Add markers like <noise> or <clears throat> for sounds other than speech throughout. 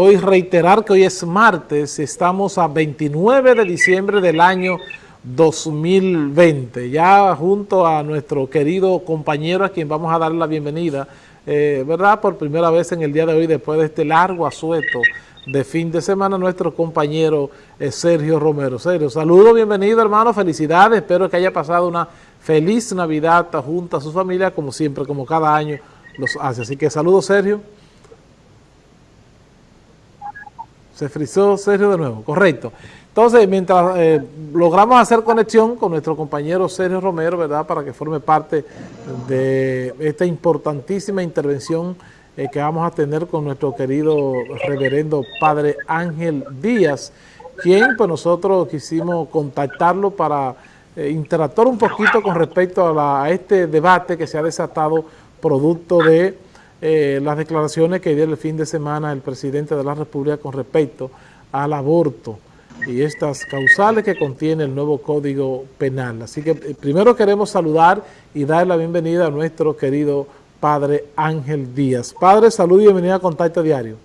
Hoy reiterar que hoy es martes, estamos a 29 de diciembre del año 2020, ya junto a nuestro querido compañero a quien vamos a dar la bienvenida, eh, ¿verdad? Por primera vez en el día de hoy, después de este largo asueto de fin de semana, nuestro compañero eh, Sergio Romero. Sergio, saludo, bienvenido hermano, felicidades, espero que haya pasado una feliz Navidad junto a su familia, como siempre, como cada año los hace. Así que saludo Sergio. Se frizó Sergio de nuevo, correcto. Entonces, mientras eh, logramos hacer conexión con nuestro compañero Sergio Romero, ¿verdad?, para que forme parte de esta importantísima intervención eh, que vamos a tener con nuestro querido reverendo Padre Ángel Díaz, quien pues nosotros quisimos contactarlo para eh, interactuar un poquito con respecto a este debate que se ha desatado producto de eh, las declaraciones que dio el fin de semana el presidente de la República con respecto al aborto y estas causales que contiene el nuevo Código Penal. Así que eh, primero queremos saludar y dar la bienvenida a nuestro querido Padre Ángel Díaz. Padre, salud y bienvenida a Contacto Diario.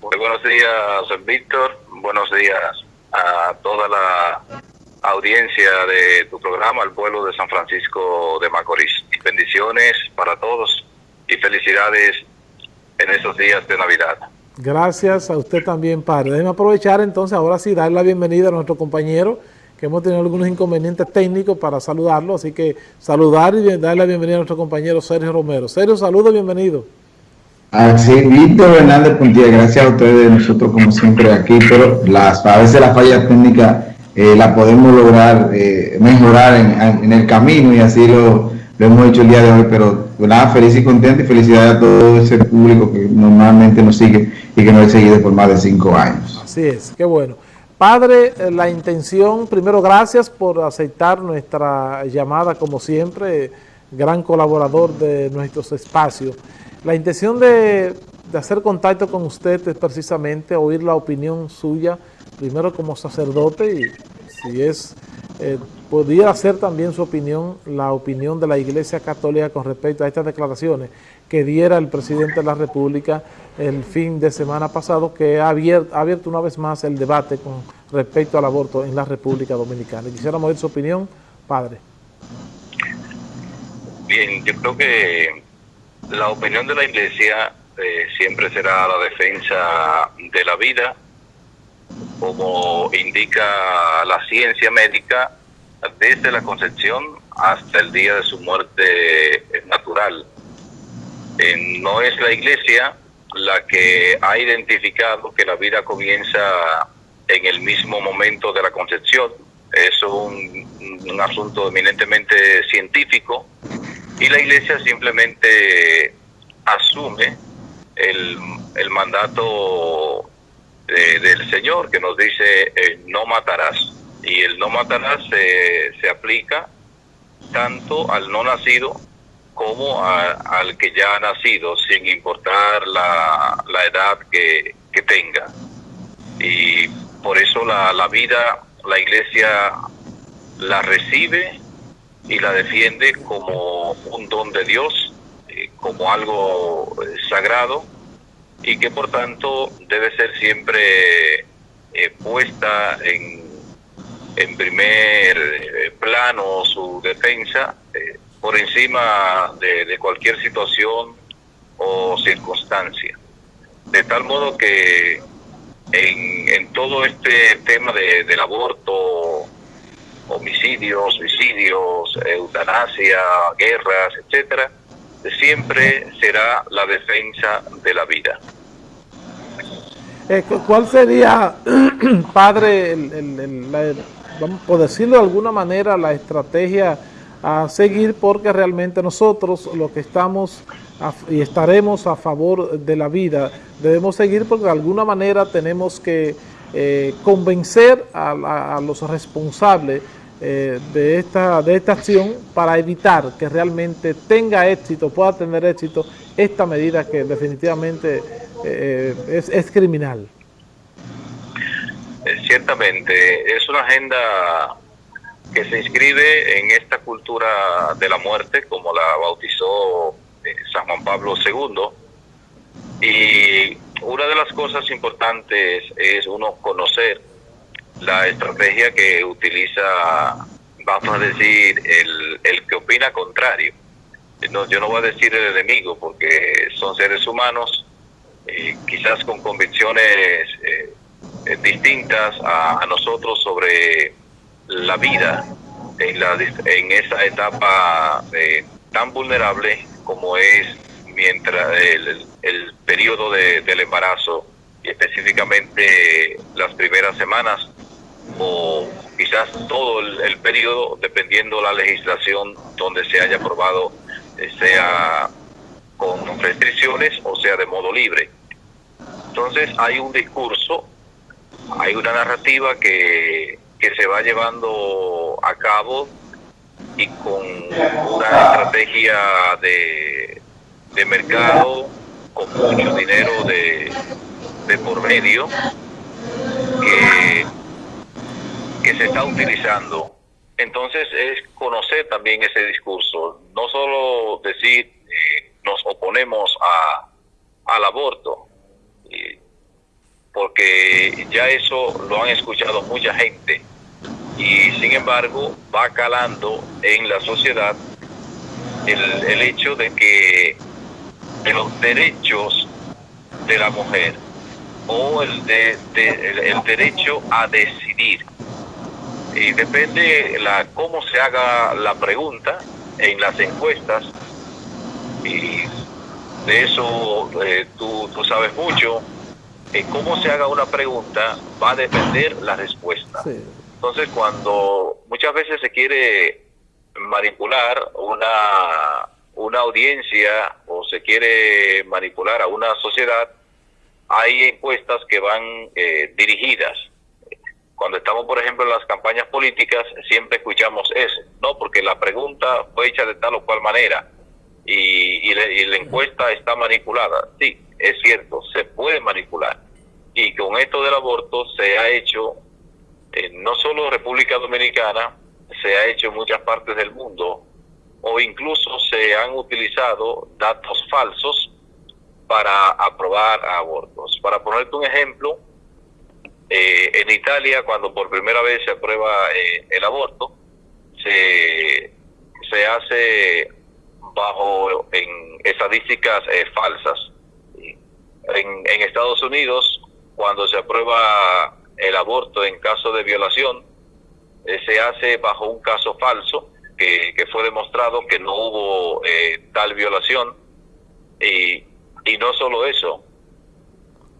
Muy buenos días, Víctor. Buenos días a toda la audiencia de tu programa, el pueblo de San Francisco de Macorís. Bendiciones para todos y felicidades en esos días de Navidad. Gracias a usted también, padre. Déjeme aprovechar entonces, ahora sí, dar la bienvenida a nuestro compañero, que hemos tenido algunos inconvenientes técnicos para saludarlo, así que saludar y dar la bienvenida a nuestro compañero Sergio Romero. Sergio, saludo, bienvenido. Así, Víctor Hernández Puntilla, gracias a ustedes, nosotros como siempre aquí, pero las, a veces la falla técnica eh, la podemos lograr eh, mejorar en, en, el camino y así lo, lo hemos hecho el día de hoy, pero nada, feliz y contento y felicidades a todo ese público que normalmente nos sigue y que nos ha seguido por más de cinco años. Así es, qué bueno. Padre, eh, la intención, primero gracias por aceptar nuestra llamada como siempre, gran colaborador de nuestros espacios. La intención de, de hacer contacto con usted es precisamente oír la opinión suya, primero como sacerdote y si es eh, podría ser también su opinión, la opinión de la Iglesia Católica con respecto a estas declaraciones que diera el presidente de la República el fin de semana pasado, que ha abierto, una vez más el debate con respecto al aborto en la República Dominicana. Quisiéramos ver su opinión, padre. Bien, yo creo que la opinión de la Iglesia eh, siempre será la defensa de la vida, como indica la ciencia médica, desde la concepción hasta el día de su muerte natural. no es la iglesia la que ha identificado que la vida comienza en el mismo momento de la concepción. Es un, un asunto eminentemente científico y la iglesia simplemente asume el, el mandato del Señor que nos dice eh, no matarás. Y el no matarás se aplica tanto al no nacido como al que ya ha nacido, sin importar la, la edad que, que, tenga. Y por eso la, la vida, la iglesia la recibe y la defiende como un don de Dios, eh, como algo eh, sagrado y que por tanto debe ser siempre eh, puesta en, en primer eh, plano su defensa eh, por encima de, cualquier situación o circunstancia. De tal modo que en, en todo este tema de, del aborto, homicidios, suicidios, eutanasia, guerras, etcétera, siempre será la defensa de la vida. Eh, ¿Cuál sería, <clears throat> padre, por decirlo de alguna manera, la estrategia a seguir? Porque realmente nosotros lo que estamos y estaremos a favor de la vida, debemos seguir porque de alguna manera tenemos que eh, convencer a los responsables eh, de, esta, de esta acción para evitar que realmente tenga éxito, pueda tener éxito esta medida que definitivamente eh, es, es, criminal. Eh, ciertamente, es una agenda que se inscribe en esta cultura de la muerte, como la bautizó San Juan Pablo II, y una de las cosas importantes es uno conocer la estrategia que utiliza, vamos a decir, el, el que opina contrario. No, yo no voy a decir el enemigo porque son seres humanos, eh, quizás con convicciones eh, eh, distintas a, nosotros sobre la vida en, la, en esa etapa tan vulnerable como es mientras el, el periodo de, del embarazo y específicamente las primeras semanas o quizás todo el, el periodo dependiendo la legislación donde se haya aprobado eh, sea con restricciones o sea de modo libre. Entonces hay un discurso, hay una narrativa que, que se va llevando a cabo y con una estrategia de, de mercado, con mucho dinero de, de por medio, que, que se está utilizando. Entonces es conocer también ese discurso, no solo decir eh, nos oponemos a, al aborto, porque ya eso lo han escuchado mucha gente y sin embargo va calando en la sociedad el, el hecho de que de los derechos de la mujer o el, de, el derecho a decidir. Y depende la cómo se haga la pregunta en las encuestas y de eso eh, tú, tú, sabes mucho. En cómo se haga una pregunta va a depender la respuesta. Entonces cuando muchas veces se quiere manipular una una audiencia o se quiere manipular a una sociedad hay encuestas que van eh, dirigidas. Cuando estamos, por ejemplo, en las campañas políticas, siempre escuchamos eso, ¿no? Porque la pregunta fue hecha de tal o cual manera y, la encuesta está manipulada. Sí, es cierto, se puede manipular. Y con esto del aborto se ha hecho, no solo República Dominicana, se ha hecho en muchas partes del mundo, o incluso se han utilizado datos falsos para aprobar abortos. Para ponerte un ejemplo, eh, en Italia, cuando por primera vez se aprueba eh, el aborto, se, se hace bajo en estadísticas eh, falsas. En, en Estados Unidos, cuando se aprueba el aborto en caso de violación, se hace bajo un caso falso que, que fue demostrado que no hubo tal violación. Y, y no solo eso,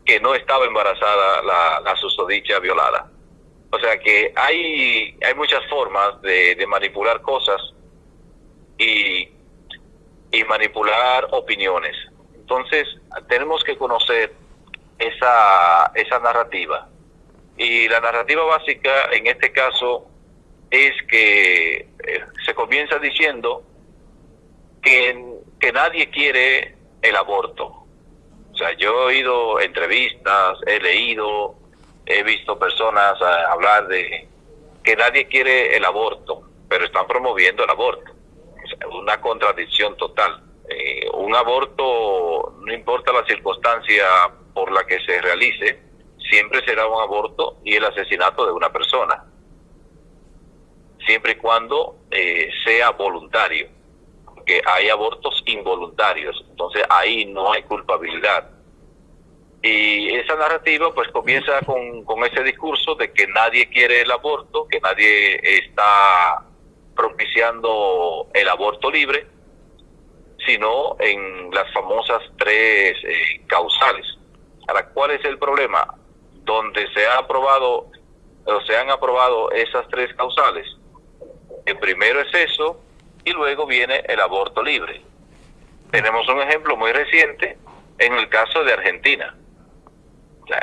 que no estaba embarazada la, la susodicha violada. O sea que hay, hay muchas formas de, manipular cosas y, y manipular opiniones. Entonces tenemos que conocer esa, esa narrativa. Y la narrativa básica en este caso es que eh, se comienza diciendo que, que nadie quiere el aborto. O sea, yo he oído entrevistas, he leído, he visto personas eh, hablar de que nadie quiere el aborto, pero están promoviendo el aborto. Una contradicción total. Eh, un aborto, no importa la circunstancia por la que se realice, siempre será un aborto y el asesinato de una persona, siempre y cuando eh, sea voluntario que hay abortos involuntarios, entonces ahí no hay culpabilidad. Y esa narrativa pues comienza con, con ese discurso de que nadie quiere el aborto, que nadie está propiciando el aborto libre, sino en las famosas tres eh, causales. Ahora, ¿cuál es el problema? Donde se ha aprobado o se han aprobado esas tres causales. El primero es eso, y luego viene el aborto libre. Tenemos un ejemplo muy reciente en el caso de Argentina.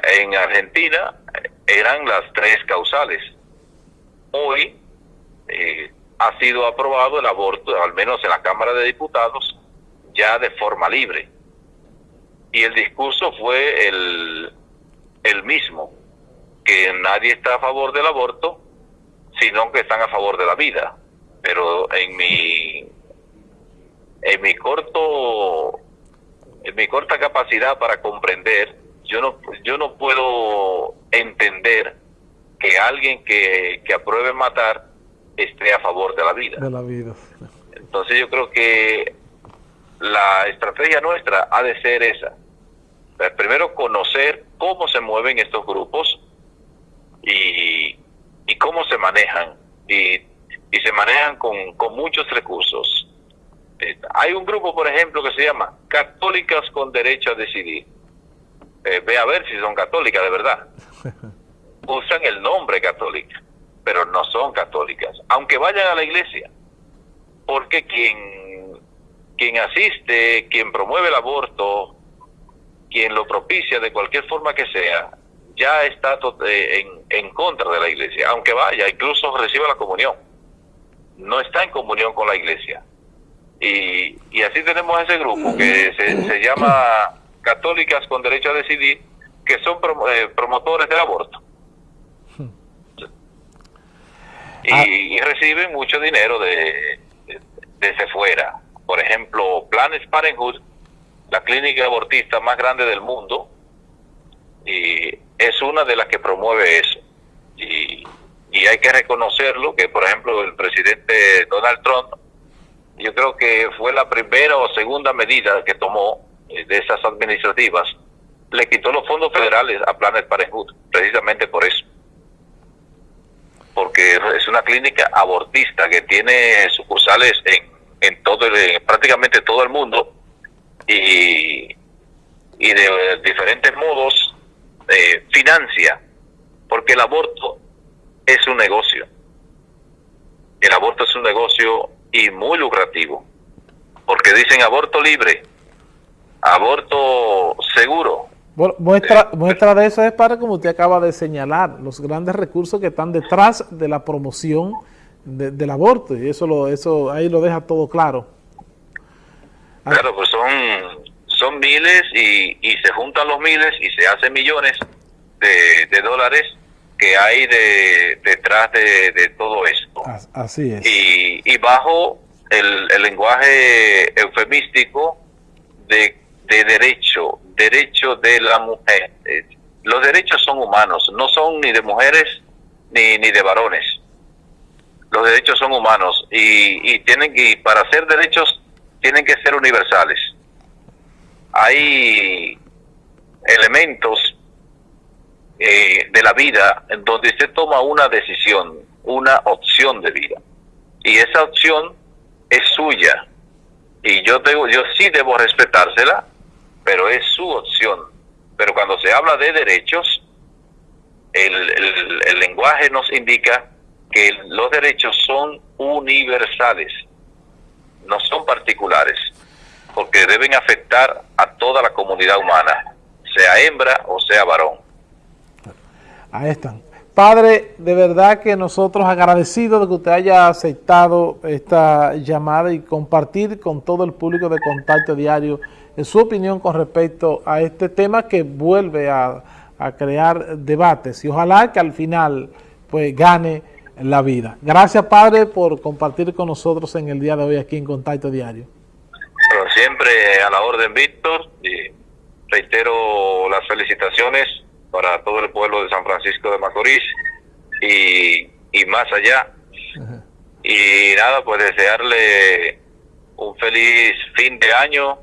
En Argentina eh, eran las tres causales. Hoy eh, ha sido aprobado el aborto, al menos en la Cámara de Diputados, ya de forma libre. Y el discurso fue el, el mismo, que nadie está a favor del aborto, sino que están a favor de la vida pero en mi en mi corto en mi corta capacidad para comprender yo no, yo no puedo entender que alguien que, que apruebe matar esté a favor de la vida. De la vida. Entonces yo creo que la estrategia nuestra ha de ser esa. Primero conocer cómo se mueven estos grupos y, y cómo se manejan. Y, y se manejan con, con muchos recursos. Eh, hay un grupo, por ejemplo, que se llama Católicas con Derecho a Decidir. Eh, ve a ver si son católicas de verdad. <laughs> Usan el nombre católica, pero no son católicas, aunque vayan a la iglesia. Porque quien, quien asiste, quien promueve el aborto, quien lo propicia de cualquier forma que sea, ya está eh, en, en contra de la iglesia, aunque vaya, incluso reciba la comunión. No está en comunión con la iglesia. Y, y así tenemos ese grupo que se, se llama Católicas con Derecho a Decidir, que son eh, promotores del aborto. Ah. Y, reciben mucho dinero de, desde fuera. Por ejemplo, Planes Parenthood, la clínica abortista más grande del mundo, y es una de las que promueve eso. Y, y hay que reconocerlo, que por ejemplo el presidente Donald Trump, yo creo que fue la primera o segunda medida que tomó eh, de esas administrativas, le quitó los fondos federales a Planes Parenthood, precisamente por eso. Porque es una clínica abortista que tiene sucursales en, en todo prácticamente todo el mundo y, y de diferentes modos eh, financia, porque el aborto es un negocio. El aborto es un negocio y muy lucrativo, porque dicen aborto libre, aborto seguro. Bueno, muestra, eh, muestra de eso es para, como usted acaba de señalar, los grandes recursos que están detrás de la promoción del aborto, y eso lo eso ahí lo deja todo claro. Claro, pues son, son miles y, y se juntan los miles y se hacen millones de, de dólares que hay de, detrás de, todo esto. Así es. Y, y bajo el, el lenguaje eufemístico de de derecho, derecho de la mujer. Los derechos son humanos, no son ni de mujeres ni, ni de varones. Los derechos son humanos y, y tienen y para ser derechos tienen que ser universales. Hay elementos eh, de la vida en donde se toma una decisión, una opción de vida. Y esa opción es suya. Y yo, debo, yo sí debo respetársela pero es su opción. Pero cuando se habla de derechos, el, lenguaje nos indica que los derechos son universales, no son particulares, porque deben afectar a toda la comunidad humana, sea hembra o sea varón. Ahí están. Padre, de verdad que nosotros agradecidos de que usted haya aceptado esta llamada y compartir con todo el público de Contacto Diario en su opinión con respecto a este tema que vuelve a, crear debates y ojalá que al final pues gane la vida. Gracias Padre por compartir con nosotros en el día de hoy aquí en Contacto Diario. Pero siempre a la orden Víctor y reitero las felicitaciones para todo el pueblo de San Francisco de Macorís y, y más allá. Y nada, pues desearle un feliz fin de año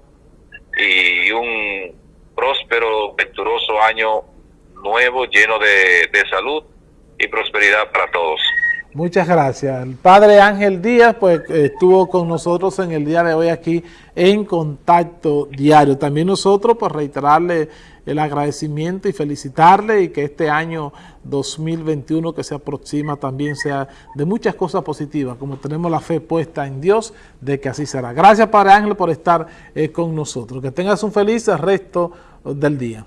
y un próspero, venturoso año nuevo, lleno de, de salud y prosperidad para todos. Muchas gracias. El padre Ángel Díaz pues estuvo con nosotros en el día de hoy aquí en Contacto Diario. También nosotros pues reiterarle el agradecimiento y felicitarle y que este año 2021 que se aproxima también sea de muchas cosas positivas, como tenemos la fe puesta en Dios de que así será. Gracias Padre Ángel por estar eh, con nosotros. Que tengas un feliz resto del día.